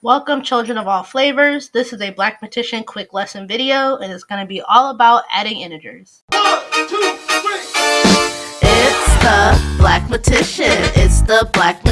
Welcome children of all flavors. This is a Blackmatician quick lesson video and it's going to be all about adding integers. One, two, three. It's the Blackmatician. It's the Blackmatician.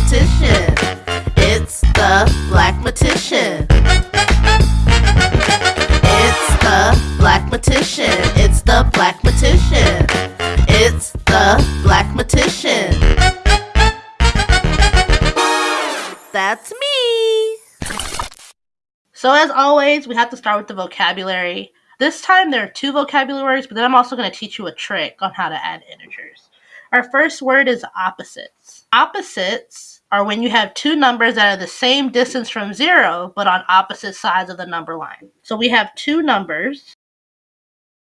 So as always, we have to start with the vocabulary. This time there are two vocabulary words, but then I'm also going to teach you a trick on how to add integers. Our first word is opposites. Opposites are when you have two numbers that are the same distance from zero, but on opposite sides of the number line. So we have two numbers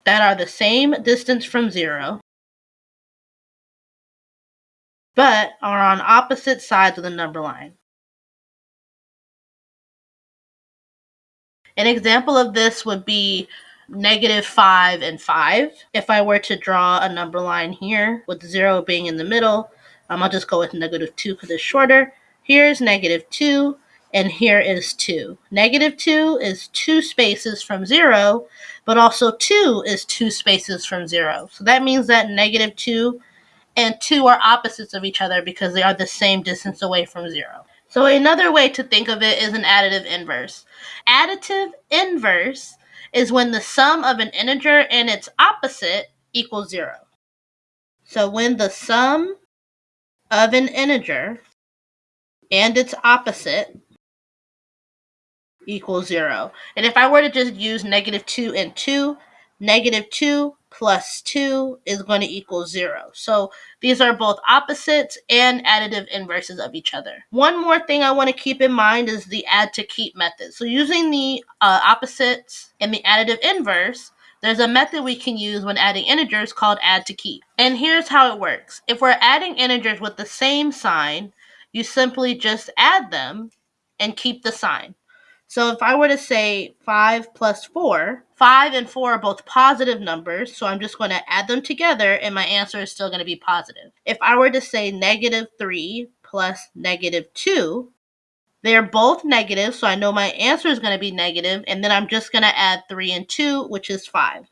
that are the same distance from zero, but are on opposite sides of the number line. An example of this would be negative 5 and 5. If I were to draw a number line here with 0 being in the middle, um, I'll just go with negative 2 because it's shorter. Here's negative 2, and here is 2. Negative 2 is two spaces from 0, but also 2 is two spaces from 0. So that means that negative 2 and 2 are opposites of each other because they are the same distance away from 0. So another way to think of it is an additive inverse. Additive inverse is when the sum of an integer and its opposite equals zero. So when the sum of an integer and its opposite equals zero. And if I were to just use negative two and two, negative two plus 2 is going to equal 0. So these are both opposites and additive inverses of each other. One more thing I want to keep in mind is the add to keep method. So using the uh, opposites and the additive inverse, there's a method we can use when adding integers called add to keep. And here's how it works. If we're adding integers with the same sign, you simply just add them and keep the sign. So if I were to say 5 plus 4, 5 and 4 are both positive numbers, so I'm just going to add them together and my answer is still going to be positive. If I were to say negative 3 plus negative 2, they're both negative, so I know my answer is going to be negative, and then I'm just going to add 3 and 2, which is 5.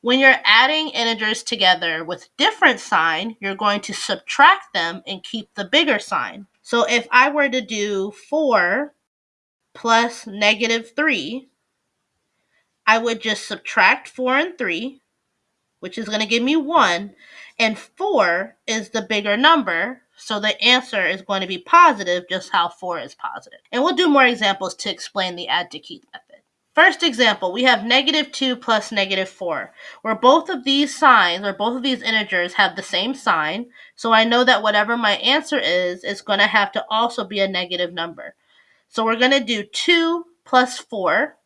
When you're adding integers together with different sign, you're going to subtract them and keep the bigger sign. So if I were to do 4 plus negative 3, I would just subtract 4 and 3, which is going to give me 1, and 4 is the bigger number, so the answer is going to be positive, just how 4 is positive. And we'll do more examples to explain the add to keep method. First example, we have negative 2 plus negative 4, where both of these signs, or both of these integers, have the same sign, so I know that whatever my answer is, is going to have to also be a negative number. So we're going to do 2 plus 4,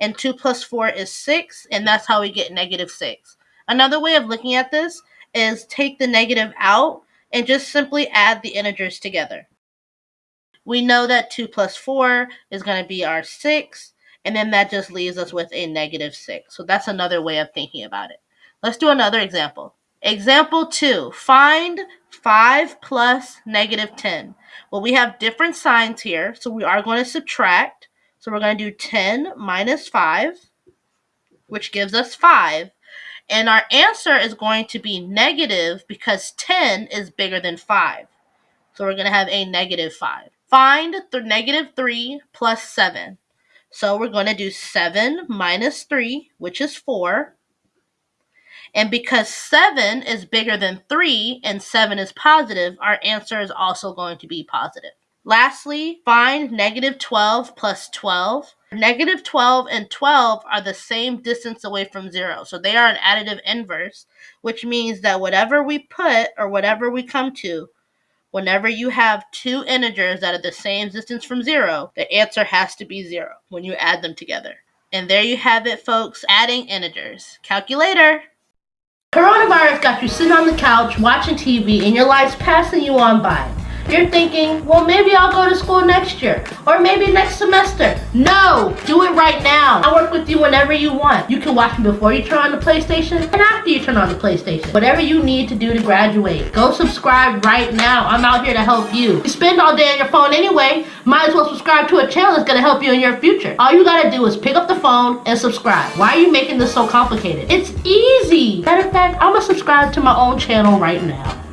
and 2 plus 4 is 6, and that's how we get negative 6. Another way of looking at this is take the negative out and just simply add the integers together. We know that 2 plus 4 is going to be our 6, and then that just leaves us with a negative 6. So that's another way of thinking about it. Let's do another example. Example 2. Find 5 plus negative 10. Well, we have different signs here, so we are going to subtract. So we're going to do 10 minus 5, which gives us 5. And our answer is going to be negative because 10 is bigger than 5. So we're going to have a negative 5. Find the negative 3 plus 7. So we're going to do 7 minus 3, which is 4. And because 7 is bigger than 3 and 7 is positive, our answer is also going to be positive. Lastly, find negative 12 plus 12. Negative 12 and 12 are the same distance away from 0, so they are an additive inverse, which means that whatever we put or whatever we come to, whenever you have two integers that are the same distance from 0, the answer has to be 0 when you add them together. And there you have it, folks, adding integers. Calculator! Coronavirus got you sitting on the couch watching TV and your life's passing you on by. You're thinking, well, maybe I'll go to school next year or maybe next semester. No, do it right now. I work with you whenever you want. You can watch me before you turn on the PlayStation and after you turn on the PlayStation. Whatever you need to do to graduate. Go subscribe right now. I'm out here to help you. You spend all day on your phone anyway. Might as well subscribe to a channel that's going to help you in your future. All you got to do is pick up the phone and subscribe. Why are you making this so complicated? It's easy. Matter of fact, I'm going to subscribe to my own channel right now.